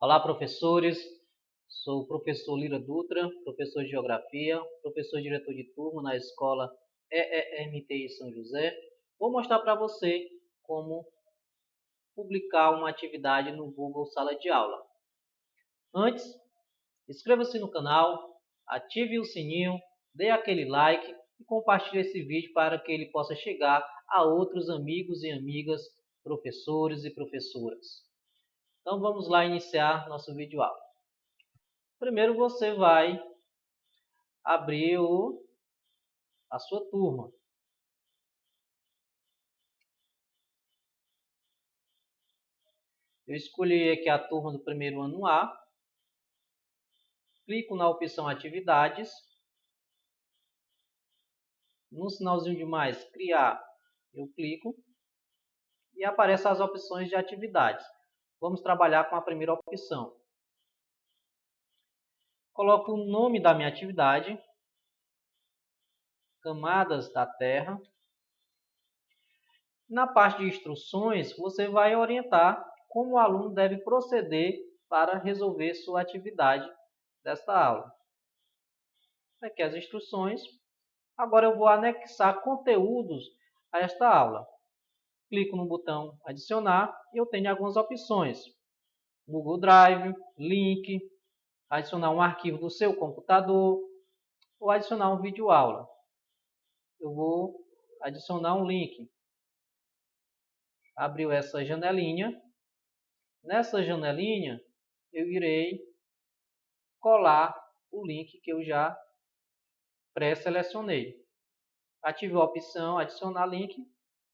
Olá, professores. Sou o professor Lira Dutra, professor de Geografia, professor diretor de turma na escola EEMTI São José. Vou mostrar para você como publicar uma atividade no Google Sala de Aula. Antes, inscreva-se no canal, ative o sininho, dê aquele like e compartilhe esse vídeo para que ele possa chegar a outros amigos e amigas, professores e professoras. Então vamos lá iniciar nosso vídeo aula. Primeiro você vai abrir o, a sua turma. Eu escolhi aqui a turma do primeiro ano A. Clico na opção Atividades. No sinalzinho de mais, Criar, eu clico. E aparecem as opções de atividades. Vamos trabalhar com a primeira opção. Coloco o nome da minha atividade, camadas da Terra. Na parte de instruções, você vai orientar como o aluno deve proceder para resolver sua atividade desta aula. Aqui as instruções. Agora eu vou anexar conteúdos a esta aula clico no botão adicionar e eu tenho algumas opções. Google Drive, link, adicionar um arquivo do seu computador ou adicionar um vídeo aula. Eu vou adicionar um link. Abriu essa janelinha. Nessa janelinha eu irei colar o link que eu já pré-selecionei. Ative a opção adicionar link,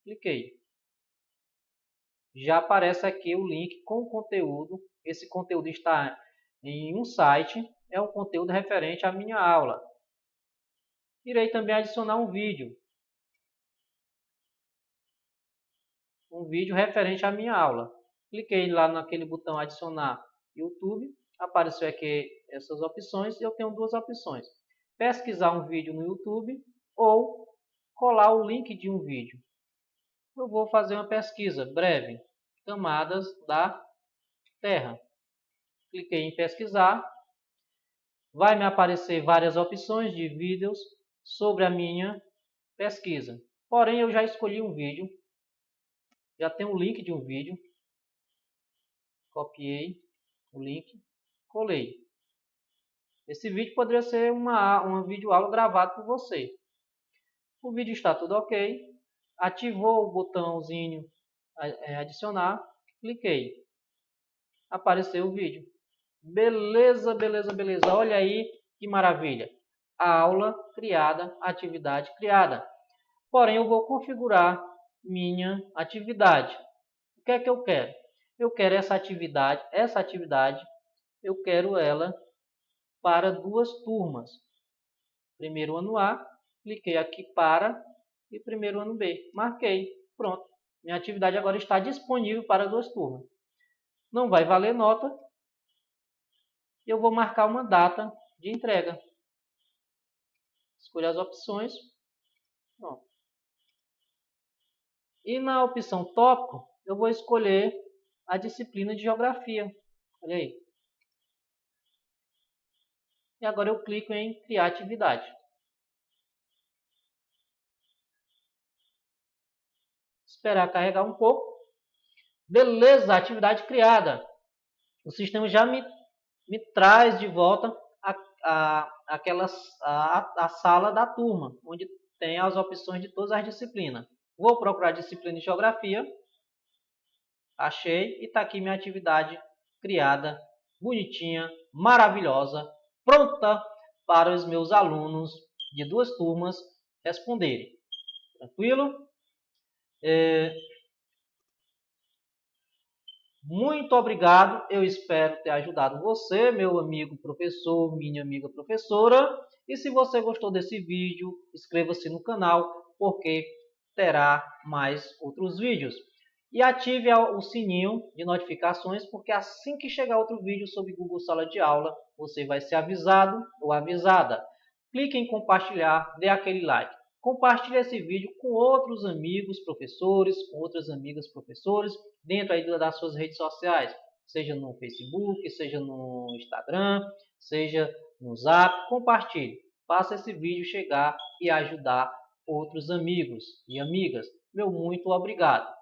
cliquei já aparece aqui o link com o conteúdo. Esse conteúdo está em um site, é um conteúdo referente à minha aula. Irei também adicionar um vídeo. Um vídeo referente à minha aula. Cliquei lá naquele botão adicionar YouTube. Apareceu aqui essas opções. Eu tenho duas opções. Pesquisar um vídeo no YouTube ou colar o link de um vídeo eu vou fazer uma pesquisa breve, camadas da Terra. Cliquei em pesquisar, vai me aparecer várias opções de vídeos sobre a minha pesquisa. Porém, eu já escolhi um vídeo, já tem um link de um vídeo, copiei o link, colei. Esse vídeo poderia ser uma, uma vídeo aula gravado por você. O vídeo está tudo ok, ativou o botãozinho adicionar, cliquei. Apareceu o vídeo. Beleza, beleza, beleza. Olha aí que maravilha. A aula criada, atividade criada. Porém, eu vou configurar minha atividade. O que é que eu quero? Eu quero essa atividade, essa atividade, eu quero ela para duas turmas. Primeiro ano A, cliquei aqui para e primeiro ano B. Marquei. Pronto. Minha atividade agora está disponível para duas turmas. Não vai valer nota. Eu vou marcar uma data de entrega. Escolha as opções. Pronto. E na opção tópico, eu vou escolher a disciplina de Geografia. Olha aí. E agora eu clico em Criar atividade. Esperar carregar um pouco. Beleza, atividade criada. O sistema já me, me traz de volta a, a, aquelas, a, a sala da turma, onde tem as opções de todas as disciplinas. Vou procurar disciplina de Geografia. Achei e está aqui minha atividade criada, bonitinha, maravilhosa, pronta para os meus alunos de duas turmas responderem. Tranquilo? É... Muito obrigado. Eu espero ter ajudado você, meu amigo professor, minha amiga professora. E se você gostou desse vídeo, inscreva-se no canal, porque terá mais outros vídeos. E ative o sininho de notificações, porque assim que chegar outro vídeo sobre Google Sala de Aula, você vai ser avisado ou avisada. Clique em compartilhar, dê aquele like. Compartilhe esse vídeo com outros amigos professores, com outras amigas professores, dentro aí das suas redes sociais. seja no Facebook, seja no Instagram, seja no Zap, compartilhe. Faça esse vídeo chegar e ajudar outros amigos e amigas. Meu muito obrigado.